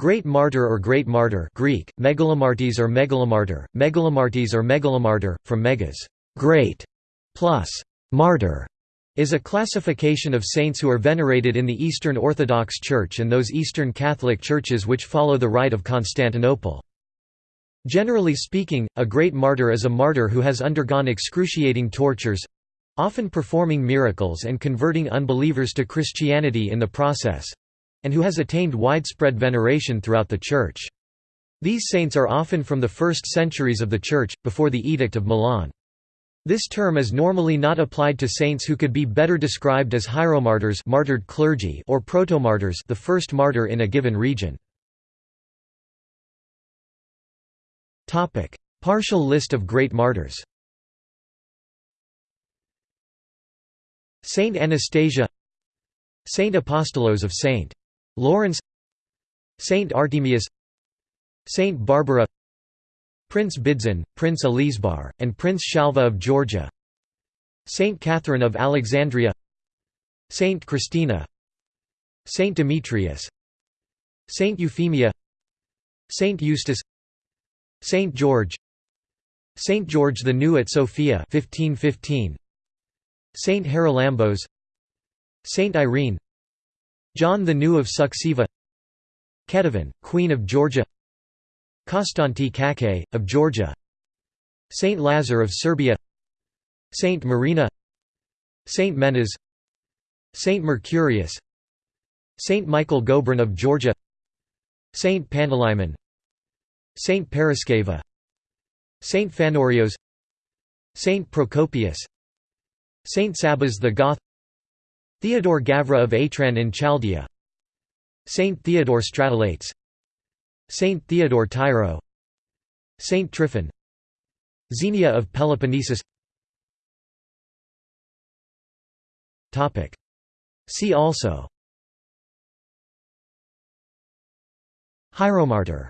Great martyr or great martyr Greek, megalomartes or megalomartyr, megalomartes or megalomartyr, from megas great", plus martyr, is a classification of saints who are venerated in the Eastern Orthodox Church and those Eastern Catholic churches which follow the Rite of Constantinople. Generally speaking, a great martyr is a martyr who has undergone excruciating tortures—often performing miracles and converting unbelievers to Christianity in the process, and who has attained widespread veneration throughout the Church. These saints are often from the first centuries of the Church, before the Edict of Milan. This term is normally not applied to saints who could be better described as hieromartyrs martyred clergy or protomartyrs the first martyr in a given region. Partial list of great martyrs Saint Anastasia Saint Apostolos of Saint Lawrence Saint Artemius Saint Barbara Prince Bidzin, Prince Elisbar, and Prince Shalva of Georgia Saint Catherine of Alexandria Saint Christina Saint Demetrius Saint Euphemia Saint Eustace Saint George Saint George the New at Sofia 1515 Saint Haralambos Saint Irene John the New of Suceava Ketevan, Queen of Georgia Konstanti Kakhi, of Georgia Saint Lazar of Serbia Saint Marina Saint Menas Saint Mercurius Saint Michael Gobron of Georgia Saint Panteleimon Saint Paraskeva Saint Phanorios Saint Procopius Saint Sabas the Goth Theodore Gavra of Atran in Chaldea. Saint Theodore Stratolates. Saint Theodore Tyro Saint Tryphon. Xenia of Peloponnesus. See also. Hieromartyr